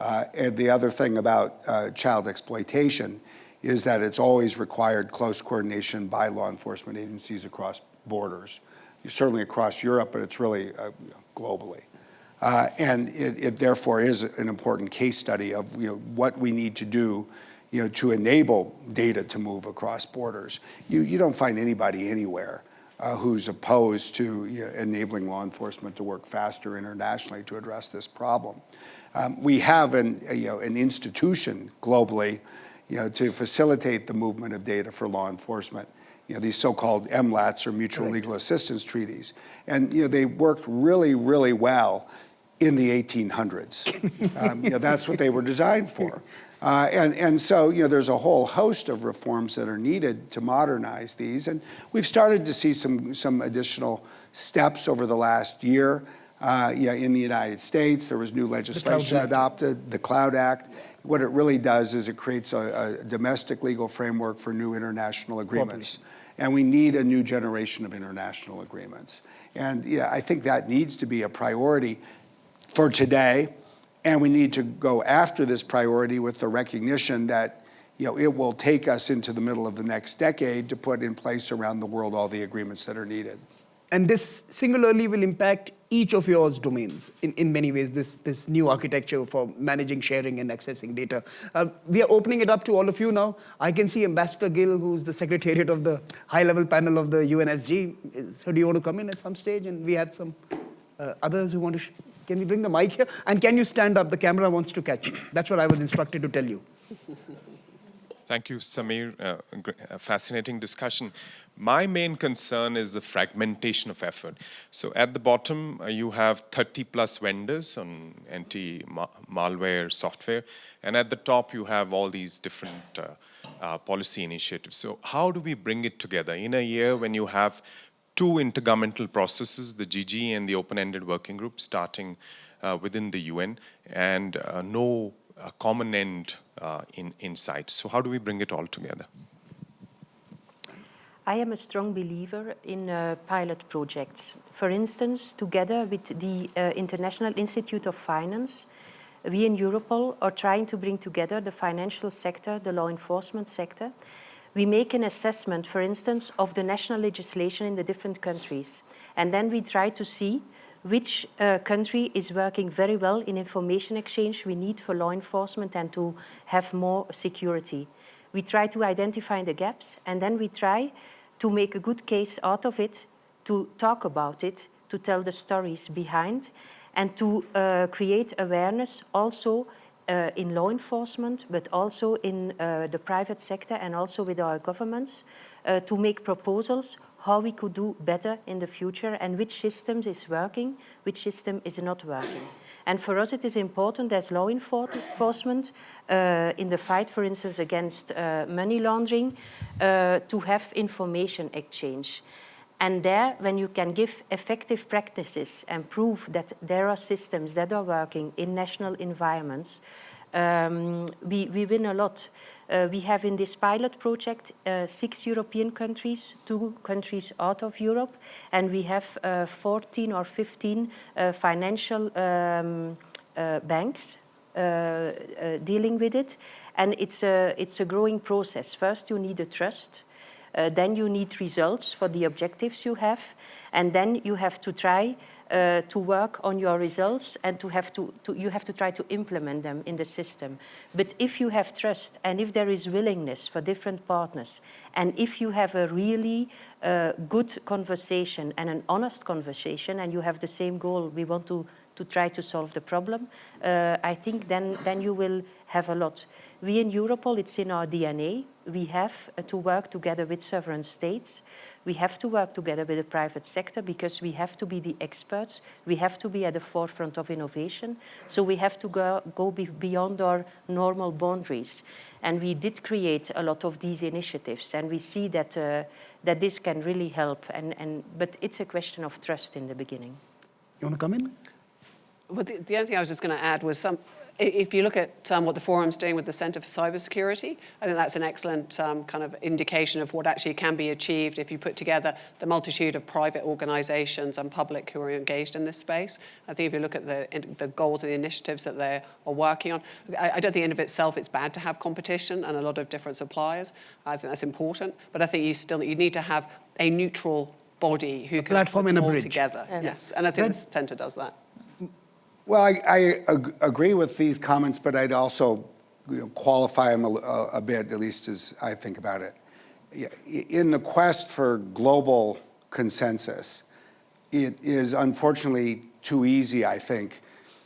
S3: Uh, and the other thing about uh, child exploitation is that it's always required close coordination by law enforcement agencies across borders certainly across Europe, but it's really uh, globally. Uh, and it, it, therefore is an important case study of you know, what we need to do you know, to enable data to move across borders. You, you don't find anybody anywhere uh, who's opposed to enabling law enforcement to work faster internationally to address this problem. Um, we have an, you know, an institution globally you know, to facilitate the movement of data for law enforcement. You know, these so-called MLATs or mutual legal assistance treaties. And you know, they worked really, really well in the 1800s. um, you know, that's what they were designed for. Uh, and, and so, you know, there's a whole host of reforms that are needed to modernize these. And we've started to see some, some additional steps over the last year. Uh, yeah, in the United States, there was new legislation
S2: Act.
S3: adopted, the Cloud Act. What it really does is it creates a, a domestic legal framework for new international agreements. And we need a new generation of international agreements. And yeah, I think that needs to be a priority for today. And we need to go after this priority with the recognition that you know, it will take us into the middle of the next decade to put in place around the world all the agreements that are needed.
S2: And this singularly will impact each of yours domains in, in many ways, this, this new architecture for managing, sharing, and accessing data. Uh, we are opening it up to all of you now. I can see Ambassador Gill, who's the secretariat of the high-level panel of the UNSG. So do you want to come in at some stage? And we have some uh, others who want to, can you bring the mic here? And can you stand up? The camera wants to catch you. That's what I was instructed to tell you.
S8: Thank you, Samir. Uh, a fascinating discussion. My main concern is the fragmentation of effort. So at the bottom, uh, you have 30 plus vendors on anti-malware software, and at the top, you have all these different uh, uh, policy initiatives. So how do we bring it together in a year when you have two intergovernmental processes, the GGE and the open-ended working group, starting uh, within the UN, and uh, no uh, common end uh, in, in sight. So how do we bring it all together?
S7: I am a strong believer in uh, pilot projects. For instance, together with the uh, International Institute of Finance, we in Europol are trying to bring together the financial sector, the law enforcement sector. We make an assessment, for instance, of the national legislation in the different countries. And then we try to see which uh, country is working very well in information exchange we need for law enforcement and to have more security. We try to identify the gaps and then we try to make a good case out of it, to talk about it, to tell the stories behind and to uh, create awareness also uh, in law enforcement, but also in uh, the private sector and also with our governments uh, to make proposals how we could do better in the future and which systems is working, which system is not working. And for us it is important as law enforcement uh, in the fight, for instance, against uh, money laundering, uh, to have information exchange. And there, when you can give effective practices and prove that there are systems that are working in national environments, um, we, we win a lot. Uh, we have in this pilot project uh, six European countries, two countries out of Europe, and we have uh, 14 or 15 uh, financial um, uh, banks uh, dealing with it. And it's a, it's a growing process. First, you need a trust. Uh, then you need results for the objectives you have. And then you have to try uh, to work on your results and to have to, to, you have to try to implement them in the system. But if you have trust and if there is willingness for different partners and if you have a really uh, good conversation and an honest conversation and you have the same goal, we want to, to try to solve the problem, uh, I think then, then you will have a lot. We in Europol, it's in our DNA. We have uh, to work together with sovereign states. We have to work together with the private sector because we have to be the experts. We have to be at the forefront of innovation. So we have to go, go be beyond our normal boundaries. And we did create a lot of these initiatives and we see that, uh, that this can really help. And, and, but it's a question of trust in the beginning.
S2: You want to come in?
S5: Well, the, the only thing I was just going to add was some, if you look at um, what the forum's doing with the Centre for Cybersecurity, I think that's an excellent um, kind of indication of what actually can be achieved if you put together the multitude of private organisations and public who are engaged in this space. I think if you look at the, in- the goals and the initiatives that they are working on, I, I don't think in of itself it's bad to have competition and a lot of different suppliers. I think that's important, but I think you still you need to have a neutral body who
S2: A
S5: can
S2: platform
S5: put
S2: and a
S5: them all
S2: bridge.
S5: together.
S7: Yes.
S5: Yes, and I think
S2: Red-
S5: the centre does that.
S3: Well, I, I ag- agree with these comments, but I'd also you know, qualify them a, a- a bit, at least as I think about it. In the quest for global consensus, it is unfortunately too easy, I think,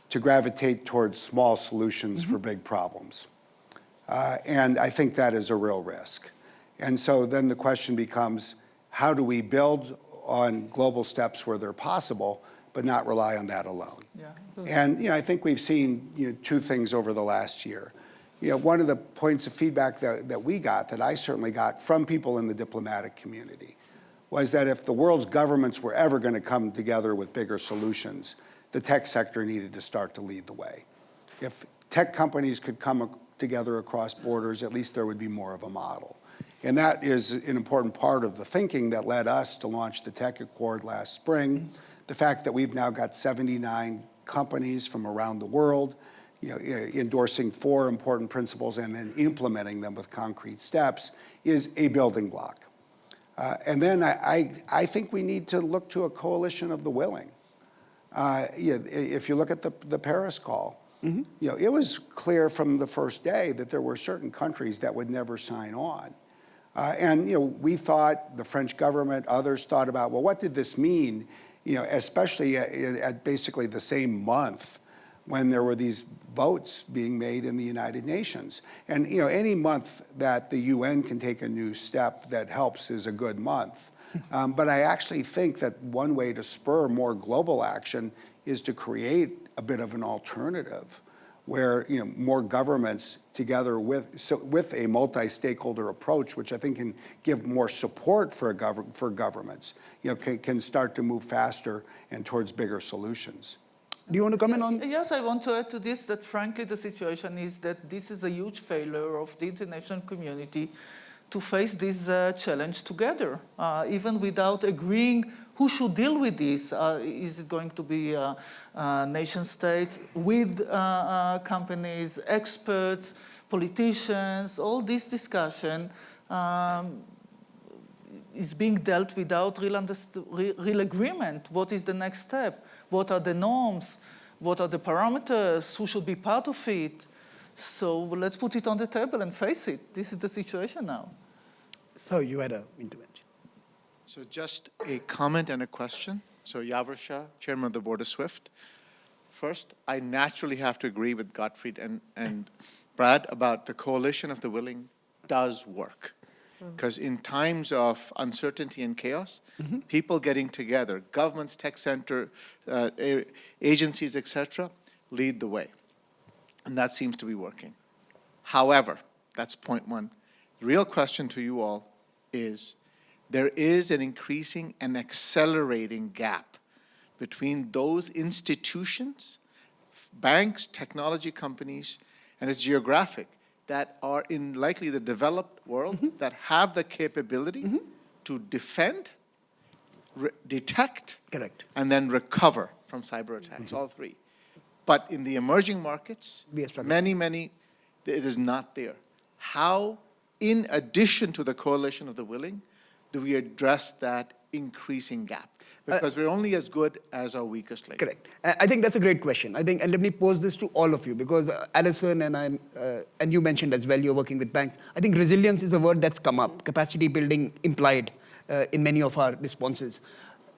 S3: to gravitate towards small solutions for big problems. Uh, And I think that is a real risk. And so then the question becomes, how do we build on global steps where they're possible, but not rely on that alone?
S6: Yeah.
S3: And, you know, I think we've seen, you know, two things over the last year. You know, one of the points of feedback that, that we got, that I certainly got from people in the diplomatic community, was that if the world's governments were ever going to come together with bigger solutions, the tech sector needed to start to lead the way. If tech companies could come together across borders, at least there would be more of a model. And that is an important part of the thinking that led us to launch the Tech Accord last spring. The fact that we've now got 79 companies from around the world, you know, endorsing four important principles and then implementing them with concrete steps is a building block. Uh, And then I, I, I think we need to look to a coalition of the willing. Uh, you know, If you look at the, the Paris call, you know, it was clear from the first day that there were certain countries that would never sign on. Uh, And, you know, we thought, the French government, others thought about, well, what did this mean? You know, especially at, at basically the same month when there were these votes being made in the United Nations. And, you know, any month that the UN can take a new step that helps is a good month. Um, but I actually think that one way to spur more global action is to create a bit of an alternative where, you know, more governments together with, so with a multi-stakeholder approach, which I think can give more support for, a gov- for governments, you know, can, can start to move faster and towards bigger solutions.
S2: Do you want to comment on?
S6: Yes, I want to add to this that frankly the situation is that this is a huge failure of the international community to face this uh, challenge together, uh, even without agreeing who should deal with this. Uh, is it going to be uh, uh, nation states with uh, companies, experts, politicians, all this discussion um, is being dealt without real, real agreement. What is the next step? What are the norms? What are the parameters? Who should be part of it? So let's put it on the table and face it. This is the situation now.
S2: So you had an intervention.
S9: So just a comment and a question. So Yawar Chairman of the Board of SWIFT. First, I naturally have to agree with Gottfried and, and Brad about the coalition of the willing does work. Because in times of uncertainty and chaos, people getting together, governments, tech center, uh, agencies, et cetera, lead the way. And that seems to be working. However, that's point one. The real question to you all is, there is an increasing and accelerating gap between those institutions, banks, technology companies, and it's geographic, that are in likely the developed world, mm-hmm. that have the capability mm-hmm. to defend, re- detect,
S2: Correct.
S9: and then recover from cyber attacks, mm-hmm. all three. But in the emerging markets,
S2: We are struggling.
S9: many, many, it is not there. How, in addition to the coalition of the willing, do we address that increasing gap? Because we're only as good as our weakest link.
S2: Correct. I I think that's a great question. I think, and let me pose this to all of you because uh, Alison and I, uh, and you mentioned as well, you're working with banks. I think resilience is a word that's come up. Capacity building implied uh, in many of our responses.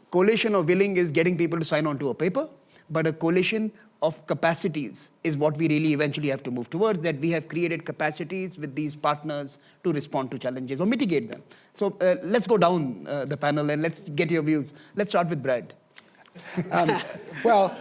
S2: Coalition of willing is getting people to sign on to a paper, but a coalition of capacities is what we really eventually have to move towards. That we have created capacities with these partners to respond to challenges or mitigate them. So uh, let's go down uh, the panel and let's get your views. Let's start with Brad.
S3: Well,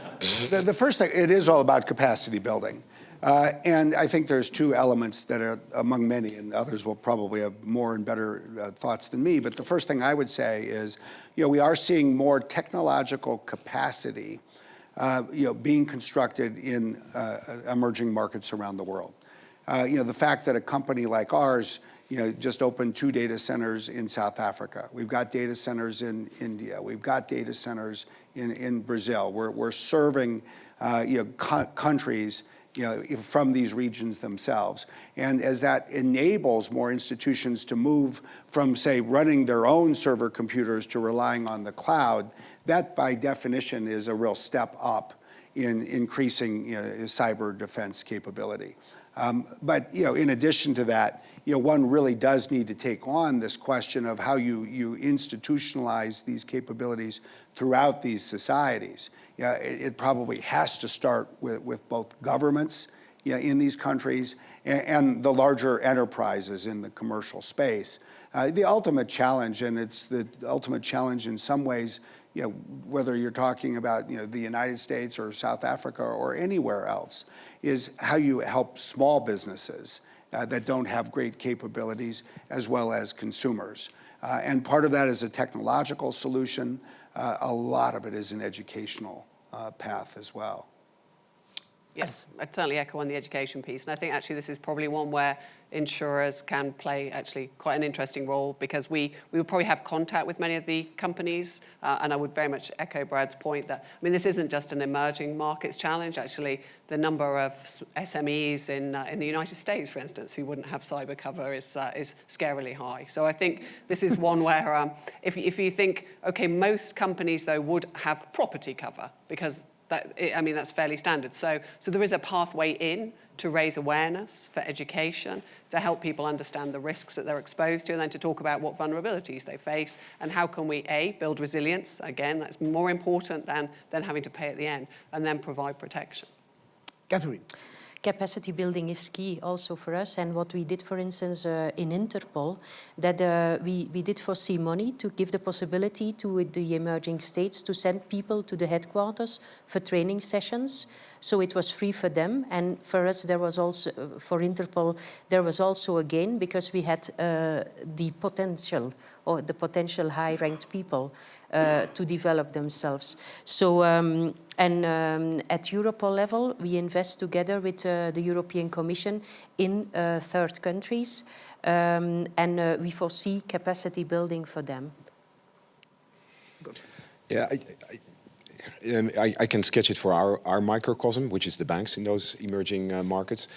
S3: the, the first thing, it is all about capacity building. Uh, and I think there's two elements that are among many, and others will probably have more and better uh, thoughts than me. But the first thing I would say is, you know, we are seeing more technological capacity, uh, you know, being constructed in uh, emerging markets around the world. Uh, you know, the fact that a company like ours, you know, just opened two data centers in South Africa. We've got data centers in India. We've got data centers in, in Brazil. We're, we're serving, uh, you know, co- countries, you know, from these regions themselves. And as that enables more institutions to move from, say, running their own server computers to relying on the cloud, that by definition is a real step up in increasing you know, cyber defense capability. Um, but you know, in addition to that, you know, one really does need to take on this question of how you you institutionalize these capabilities throughout these societies. Yeah, it, it probably has to start with, with both governments you know, in these countries and, and the larger enterprises in the commercial space. Uh, the ultimate challenge, and it's the ultimate challenge in some ways, you know, whether you're talking about you know, the United States or South Africa or anywhere else, is how you help small businesses uh, that don't have great capabilities as well as consumers. Uh, and part of that is a technological solution. Uh, a lot of it is an educational uh, path as well.
S5: Yes, I'd certainly echo on the education piece. And I think actually this is probably one where insurers can play actually quite an interesting role because we, we would probably have contact with many of the companies. Uh, and I would very much echo Brad's point that, I mean, this isn't just an emerging markets challenge. Actually, the number of SMEs in, uh, in the United States, for instance, who wouldn't have cyber cover is, uh, is scarily high. So I think this is one where um, if, if you think, okay, most companies, though, would have property cover because that, I mean, that's fairly standard. So, so there is a pathway in to raise awareness for education, to help people understand the risks that they're exposed to, and then to talk about what vulnerabilities they face and how can we, A, build resilience, again, that's more important than, than having to pay at the end, and then provide protection.
S2: Catherine.
S7: Capacity building is key also for us. And what we did, for instance, uh, in Interpol, that uh, we, we did foresee money to give the possibility to the emerging states to send people to the headquarters for training sessions. So it was free for them. And for us, there was also, for Interpol, there was also a gain because we had uh, the potential or the potential high-ranked people uh, to develop themselves. So, um, and um, at Europol level, we invest together with uh, the European Commission in uh, third countries, um, and uh, we foresee capacity building for them. Good.
S4: Yeah, I, I, um, I, I can sketch it for our, our microcosm, which is the banks in those emerging uh, markets.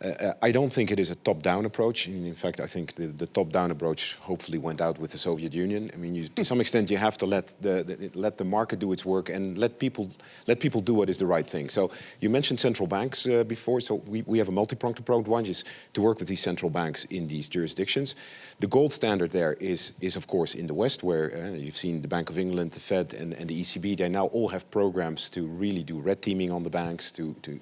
S4: Uh, I don't think it is a top-down approach. In fact, I think the, the top-down approach hopefully went out with the Soviet Union. I mean, you, to some extent, you have to let the, the, let the market do its work and let people let people do what is the right thing. So you mentioned central banks uh, before. So we, we have a multi-pronged approach. One is to work with these central banks in these jurisdictions. The gold standard there is is of course in the West, where uh, you've seen the Bank of England, the Fed, and, and the ECB. They now all have programs to really do red teaming on the banks to to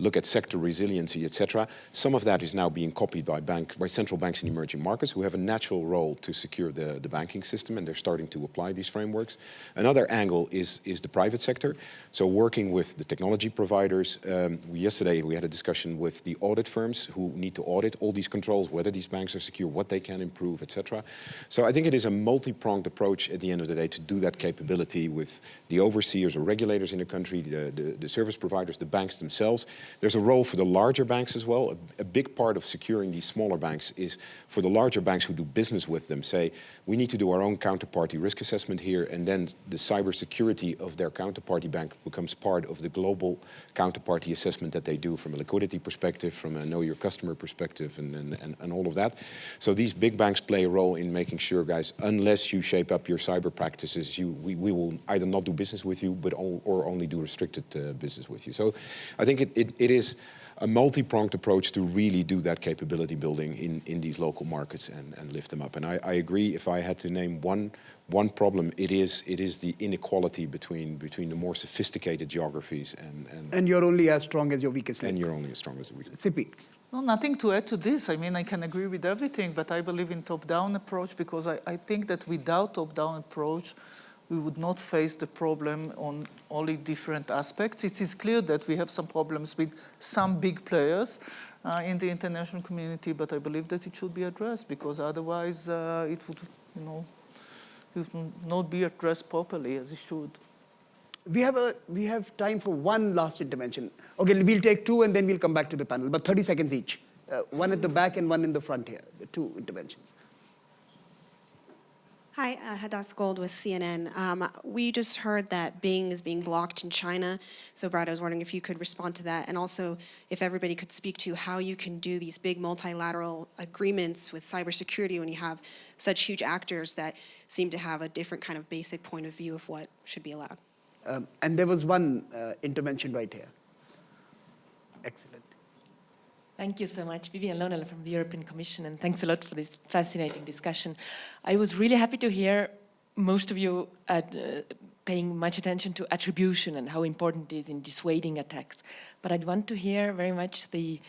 S4: look at sector resiliency, etc. Some of that is now being copied by, bank, by central banks in emerging markets who have a natural role to secure the, the banking system and they're starting to apply these frameworks. Another angle is, is the private sector. So working with the technology providers, um, yesterday we had a discussion with the audit firms who need to audit all these controls, whether these banks are secure, what they can improve, etc. So I think it is a multi-pronged approach at the end of the day to do that capability with the overseers or regulators in the country, the, the, the service providers, the banks themselves. There's a role for the larger banks as well. A, a big part of securing these smaller banks is for the larger banks who do business with them say, we need to do our own counterparty risk assessment here and then the cybersecurity of their counterparty bank becomes part of the global counterparty assessment that they do from a liquidity perspective, from a know your customer perspective and, and, and, and all of that. So these big banks play a role in making sure, guys, unless you shape up your cyber practices, you, we, we will either not do business with you, but all, or only do restricted uh, business with you. So I think it, it, it is a multi-pronged approach to really do that capability building in, in these local markets and, and lift them up. And I, I agree, if I had to name one one problem it is it is the inequality between between the more sophisticated geographies and and,
S2: And you're only as strong as your weakest link.
S4: and you're only as strong as the weakest.
S2: Sippy.
S6: No, nothing to add to this. I mean, I can agree with everything, but I believe in top-down approach because I, I think that without top-down approach, we would not face the problem on only different aspects. It is clear that we have some problems with some big players uh, in the international community, but I believe that it should be addressed because otherwise uh, it would, you know, would not be addressed properly as it should.
S2: We have, a, we have time for one last intervention. Okay, we'll take two and then we'll come back to the panel, but 30 seconds each. Uh, one at the back and one in the front here, the two interventions.
S10: Hi, uh, Hadass Gold with CNN. Um, we just heard that Bing is being blocked in China. So Brad, I was wondering if you could respond to that and also if everybody could speak to how you can do these big multilateral agreements with cybersecurity when you have such huge actors that seem to have a different kind of basic point of view of what should be allowed.
S2: Um, and there was one uh, intervention right here. Excellent.
S11: Thank you so much. Vivian Loonela from the European Commission, and thanks a lot for this fascinating discussion. I was really happy to hear most of you at, uh, paying much attention to attribution and how important it is in dissuading attacks. But I'd want to hear very much the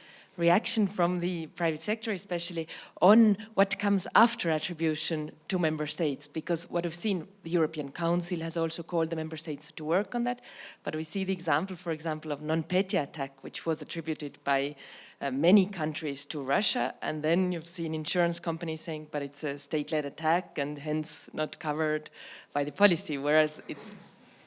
S11: reaction from the private sector, especially on what comes after attribution to member states, because what we've seen, the European Council has also called the member states to work on that, but we see the example, for example, of NotPetya attack, which was attributed by uh, many countries to Russia, and then you've seen insurance companies saying, but it's a state-led attack and hence not covered by the policy, whereas it's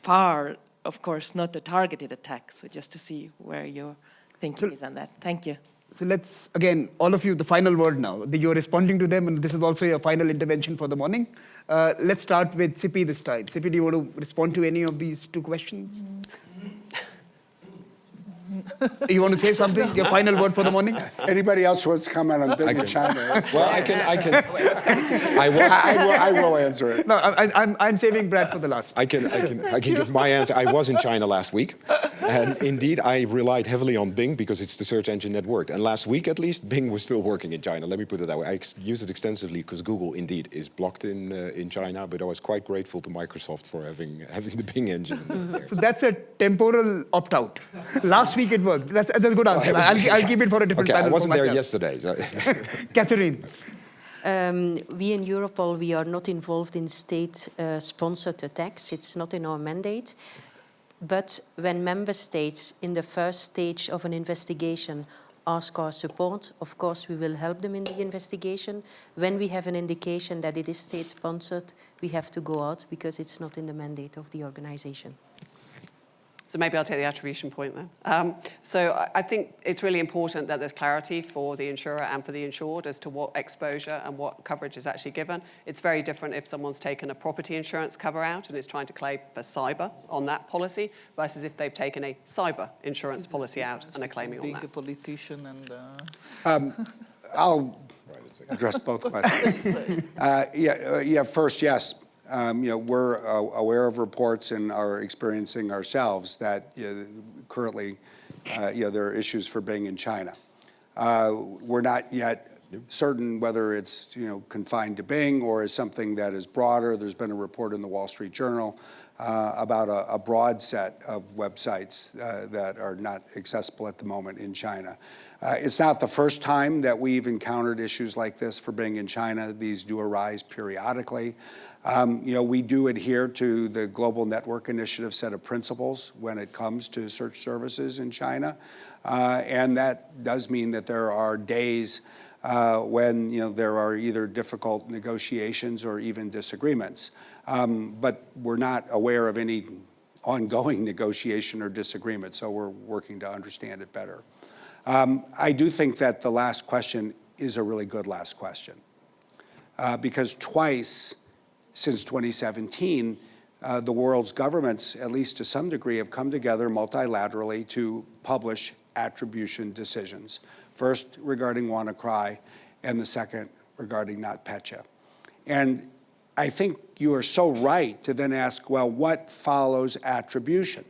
S11: far, of course, not a targeted attack. So just to see where your thinking
S2: So-
S11: is on that. Thank you.
S2: So let's, again, all of you, the final word now. You're responding to them, and this is also your final intervention for the morning. Uh, let's start with Sipi this time. Sipi, do you want to respond to any of these two questions? You want to say something? Your final word for the morning?
S3: Anybody else wants to comment on Bing in China?
S4: Well, I can, I can, I was,
S3: I, I will, I will answer it.
S2: No, I, I- I'm, I'm saving Brad for the last.
S4: I can, I can, I can give my answer. I was in China last week, and indeed I relied heavily on Bing because it's the search engine that worked. And last week, at least, Bing was still working in China. Let me put it that way. I ex- use it extensively because Google indeed is blocked in uh, in China. But I was quite grateful to Microsoft for having having the Bing engine.
S2: So that's a temporal opt-out. Last week it worked. That's, that's a good answer. I'll, I'll keep it for a different
S4: Okay, I
S2: panel for
S4: wasn't there yesterday. so-
S2: Catherine.
S7: Um, we in Europol, we are not involved in state-sponsored attacks. It's not in our mandate. But when member states in the first stage of an investigation ask our support, of course we will help them in the investigation. When we have an indication that it is state-sponsored, we have to go out because it's not in the mandate of the organization.
S5: So maybe I'll take the attribution point then. Um, so I, I think it's really important that there's clarity for the insurer and for the insured as to what exposure and what coverage is actually given. It's very different if someone's taken a property insurance cover out and is trying to claim for cyber on that policy versus if they've taken a cyber insurance policy out and are claiming on that.
S6: Being a politician and uh,
S3: I'll address both questions. Uh, Yeah, uh, yeah, first, yes. Um, You know, we're uh, aware of reports and are experiencing ourselves that you know, currently, uh, you know, there are issues for Bing in China. Uh, We're not yet certain whether it's, you know, confined to Bing or is something that is broader. There's been a report in the Wall Street Journal uh, about a a broad set of websites uh, that are not accessible at the moment in China. Uh, It's not the first time that we've encountered issues like this for Bing in China. These do arise periodically. Um, You know, we do adhere to the Global Network Initiative set of principles when it comes to search services in China. Uh, And that does mean that there are days uh, when, you know, there are either difficult negotiations or even disagreements. Um, But we're not aware of any ongoing negotiation or disagreement, so we're working to understand it better. Um, I do think that the last question is a really good last question. Uh, because twice since 2017, uh, the world's governments, at least to some degree, have come together multilaterally to publish attribution decisions. First regarding WannaCry, and the second regarding NotPetya. And I think you are so right to then ask, well, what follows attribution?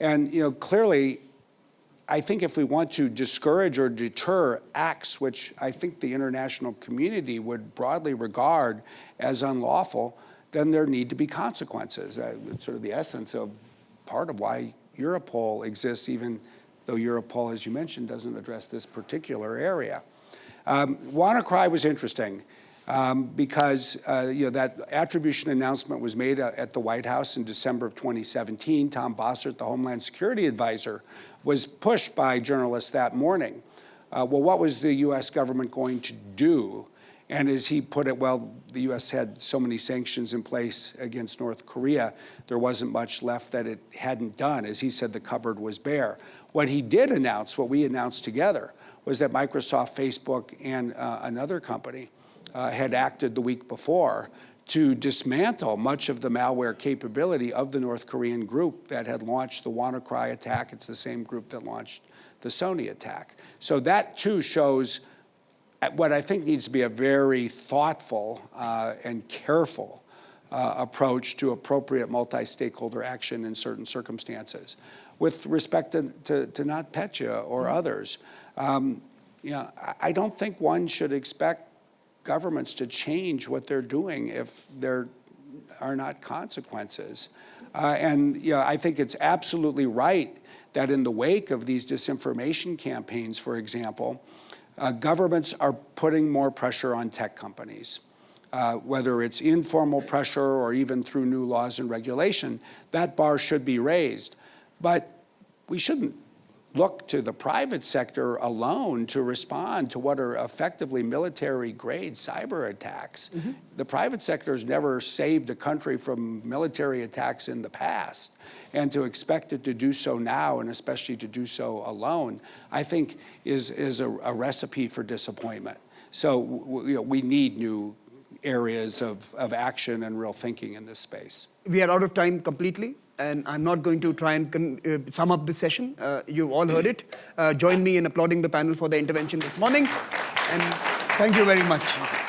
S3: And, you know, clearly, I think if we want to discourage or deter acts which I think the international community would broadly regard as unlawful, then there need to be consequences. Uh, it's sort of the essence of part of why Europol exists, even though Europol, as you mentioned, doesn't address this particular area. Um, WannaCry was interesting um, because uh, you know that attribution announcement was made uh, at the White House in December of 2017. Tom Bossert, the Homeland Security advisor, was pushed by journalists that morning. Uh, well, what was the U.S. government going to do? And as he put it, well, the U.S. had so many sanctions in place against North Korea, there wasn't much left that it hadn't done. As he said, the cupboard was bare. What he did announce, what we announced together, was that Microsoft, Facebook, and uh, another company uh, had acted the week before to dismantle much of the malware capability of the North Korean group that had launched the WannaCry attack. It's the same group that launched the Sony attack. So that too shows what I think needs to be a very thoughtful uh, and careful uh, approach to appropriate multi-stakeholder action in certain circumstances. With respect to, to, to NotPetya or others, um, you know, I- I don't think one should expect governments to change what they're doing if there are not consequences. Uh, and you know, I think it's absolutely right that in the wake of these disinformation campaigns, for example, uh, governments are putting more pressure on tech companies. Uh, whether it's informal pressure or even through new laws and regulation, that bar should be raised. But we shouldn't look to the private sector alone to respond to what are effectively military-grade cyber attacks. Mm-hmm. The private sector has never saved a country from military attacks in the past. And to expect it to do so now, and especially to do so alone, I think is, is a, a recipe for disappointment. So you know, we need new areas of, of action and real thinking in this space.
S2: We are out of time completely, and I'm not going to try and uh, sum up this session. Uh, you've all heard it. Uh, join me in applauding the panel for their intervention this morning, and thank you very much.